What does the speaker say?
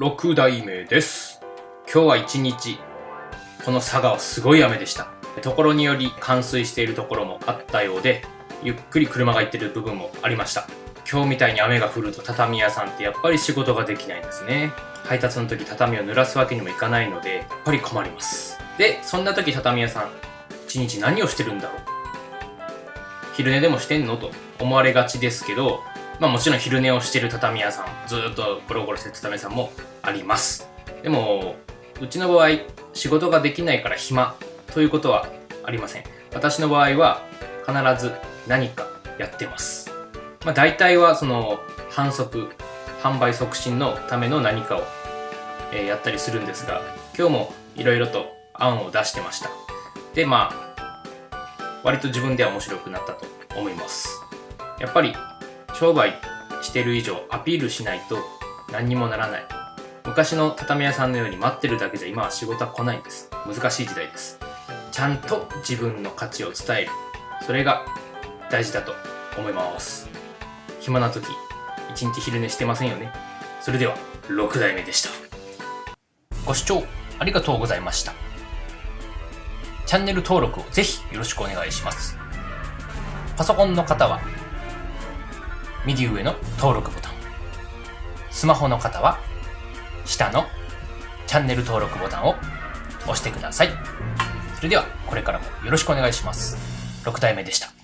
6代目です。今日は一日、この佐賀はすごい雨でした。ところにより冠水しているところもあったようで、ゆっくり車が行ってる部分もありました。今日みたいに雨が降ると畳屋さんってやっぱり仕事ができないんですね。配達の時畳を濡らすわけにもいかないので、やっぱり困ります。で、そんな時畳屋さん、一日何をしてるんだろう昼寝でもしてんの？と思われがちですけど、まあもちろん昼寝をしてる畳屋さん、ずっとゴロゴロしてる畳屋さんもあります。でも、うちの場合、仕事ができないから暇ということはありません。私の場合は必ず何かやってます。まあ大体はその反則、販売促進のための何かを、えやったりするんですが、今日もいろいろと案を出してました。で、まあ、割と自分では面白くなったと思います。やっぱり商売してる以上アピールしないと何にもならない。昔の畳屋さんのように待ってるだけじゃ今は仕事は来ないんです。難しい時代です。ちゃんと自分の価値を伝える。それが大事だと思います。暇な時、一日昼寝してませんよね。それでは、6代目でした。ご視聴ありがとうございました。チャンネル登録をぜひよろしくお願いします。パソコンの方は、右上の登録ボタン。スマホの方は、下のチャンネル登録ボタンを押してください。それでは、これからもよろしくお願いします。6代目でした。